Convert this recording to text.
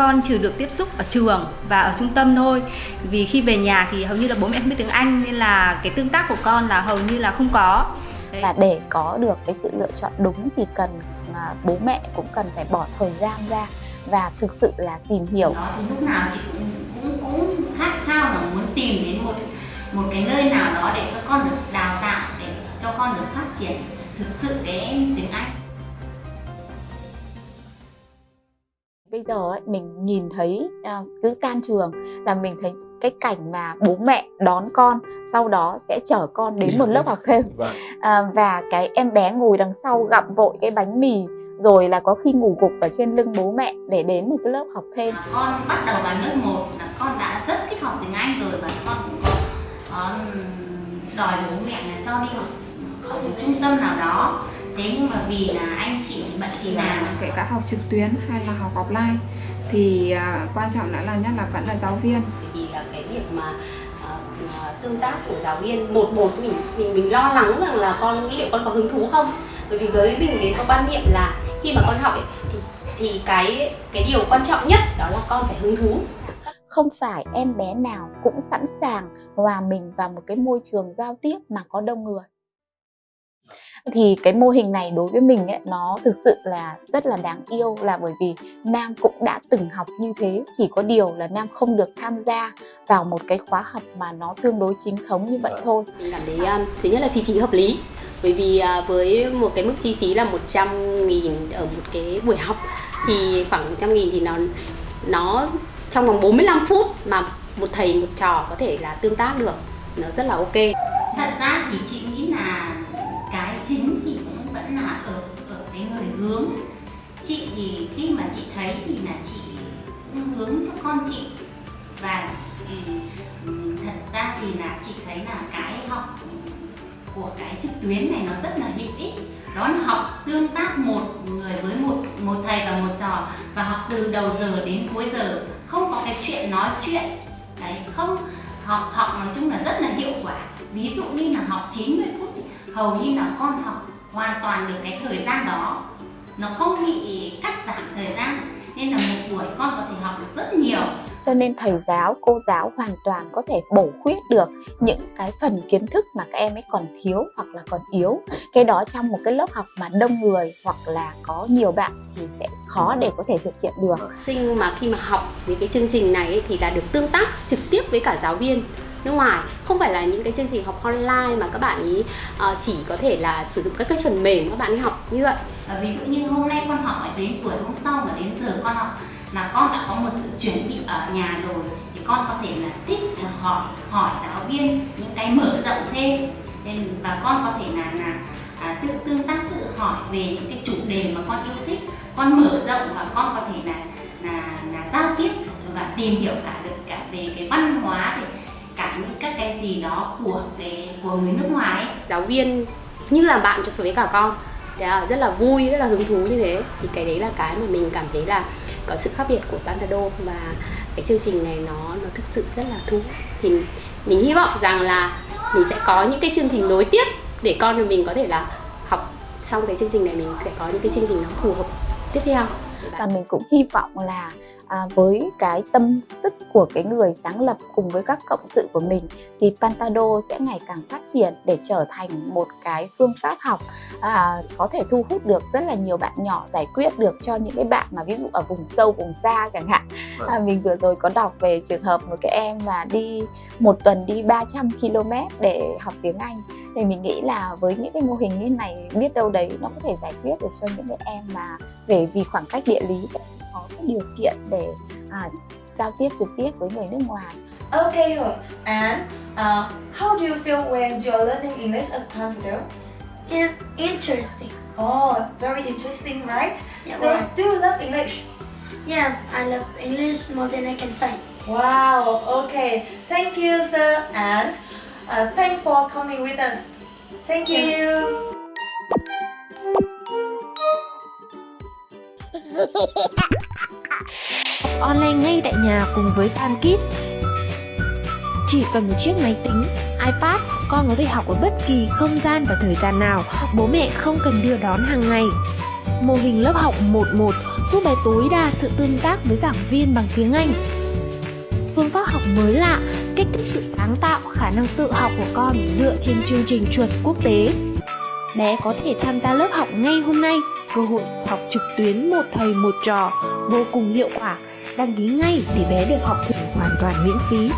Con chỉ được tiếp xúc ở trường và ở trung tâm thôi Vì khi về nhà thì hầu như là bố mẹ không biết tiếng Anh Nên là cái tương tác của con là hầu như là không có. Và để có được cái sự lựa chọn đúng thì cần à, bố mẹ cũng cần phải bỏ thời gian ra và thực sự là tìm hiểu. Đó thì lúc nào chị cũng cũng, cũng khát khao là muốn tìm đến một một cái nơi nào đó để cho con được đào tạo để cho con được phát triển thực sự cái tiếng Anh. Bây giờ ấy, mình nhìn thấy uh, cứ tan trường là mình thấy cái cảnh mà bố mẹ đón con sau đó sẽ chở con đến một lớp học thêm. Vâng. à, và cái em bé ngồi đằng sau gặm vội cái bánh mì rồi là có khi ngủ gục ở trên lưng bố mẹ để đến một cái lớp học thêm. À, con bắt đầu vào lớp 1 là con đã rất thích học tiếng Anh rồi và con cũng có, có đòi bố mẹ là cho đi học ở một trung tâm nào đó thế nhưng mà vì là anh chị bận thì nào kể cả học trực tuyến hay là học offline. Thì uh, quan trọng nữa là nhất là vẫn là giáo viên. Vì là cái việc mà uh, tương tác của giáo viên một một mình mình mình lo lắng rằng là con liệu con có hứng thú không? Bởi vì với mình thì có quan niệm là khi mà con học ấy, thì thì cái cái điều quan trọng nhất đó là con phải hứng thú. Không phải em bé nào cũng sẵn sàng hòa mình vào một cái môi trường giao tiếp mà có đông người thì cái mô hình này đối với mình ấy, nó thực sự là rất là đáng yêu là bởi vì Nam cũng đã từng học như thế. Chỉ có điều là Nam không được tham gia vào một cái khóa học mà nó tương đối chính thống như vậy thôi. Mình cảm thấy um, thứ nhất là chi phí hợp lý bởi vì uh, với một cái mức chi phí là 100 nghìn ở một cái buổi học thì khoảng 100 nghìn thì nó nó trong vòng 45 phút mà một thầy một trò có thể là tương tác được nó rất là ok. Thật ra thì chị nghĩ là chính thì cũng vẫn là ở ở cái người hướng. Chị thì khi mà chị thấy thì là chị cũng hướng cho con chị. Và ừ, ừ, thật ra thì là chị thấy là cái học của cái trực tuyến này nó rất là hữu ích. Đó là học tương tác một người với một một thầy và một trò và học từ đầu giờ đến cuối giờ. Không có cái chuyện nói chuyện. Đấy, không, học học nói chung là rất là hiệu quả. Ví dụ như là học 90 phút hầu như là con học hoàn toàn được cái thời gian đó. Nó không bị cắt giảm thời gian nên là một buổi con có thể học được rất nhiều. Cho nên thầy giáo cô giáo hoàn toàn có thể bổ khuyết được những cái phần kiến thức mà các em ấy còn thiếu hoặc là còn yếu. Cái đó trong một cái lớp học mà đông người hoặc là có nhiều bạn thì sẽ khó để có thể thực hiện được. Học sinh mà khi mà học những cái chương trình này ấy, thì là được tương tác trực tiếp với cả giáo viên nước ngoài. Không phải là những cái chương trình học online mà các bạn ý uh, chỉ có thể là sử dụng các cái phần mềm các bạn ấy học như vậy. À, ví dụ như hôm nay con học đến buổi hôm sau mà đến giờ con học là con đã có một sự chuẩn bị ở nhà rồi thì con có thể là thích hỏi hỏi giáo viên những cái mở rộng thêm. Nên và con có thể là là à, tự tương tác tự hỏi về những cái chủ đề mà con yêu thích. Con mở rộng và con có thể là là là giao tiếp và tìm hiểu cả được gì đó của cái, của người nước ngoài ấy. giáo viên như là bạn cho với cả con. Rất là vui, rất là hứng thú như thế. Thì cái đấy là cái mà mình cảm thấy là có sự khác biệt của Pantado và cái chương trình này nó nó thực sự rất là thú. Thì mình hy vọng rằng là mình sẽ có những cái chương trình nối tiếp để con của mình có thể là học xong cái chương trình này, mình sẽ có những cái chương trình nó phù hợp. Tiếp theo và mình cũng hy vọng là à, với cái tâm sức của cái người sáng lập cùng với các cộng sự của mình thì Pantado sẽ ngày càng phát triển để trở thành một cái phương pháp học à, có thể thu hút được rất là nhiều bạn nhỏ giải quyết được cho những cái bạn mà ví dụ ở vùng sâu vùng xa chẳng hạn. Vâng. à, mình vừa rồi có đọc về trường hợp một cái em mà đi một tuần đi 300 km để học tiếng Anh. Thì mình nghĩ là với những cái mô hình như này biết đâu đấy nó có thể giải quyết được cho những cái em mà về vì khoảng cách địa lý có cái điều kiện để à, giao tiếp trực tiếp với người nước ngoài. Okay, and uh, how do you feel when you are learning English at Pantado? It's interesting. Oh, very interesting, right? Yeah, so, right. do you love English? Yes, I love English more than I can say. Wow, okay. Thank you, sir, and uh, thanks for coming with us. Thank you. online ngay tại nhà cùng với TanKit, Chỉ cần một chiếc máy tính, iPad, con có thể học ở bất kỳ không gian và thời gian nào, bố mẹ không cần đưa đón hàng ngày. Mô hình lớp học 11 giúp bé tối đa sự tương tác với giảng viên bằng tiếng Anh. Phương pháp học mới lạ, kích thích sự sáng tạo, khả năng tự học của con dựa trên chương trình chuẩn quốc tế. Bé có thể tham gia lớp học ngay hôm nay, cơ hội học trực tuyến một thầy một trò vô cùng hiệu quả. Đăng ký ngay để bé được học thử hoàn toàn miễn phí.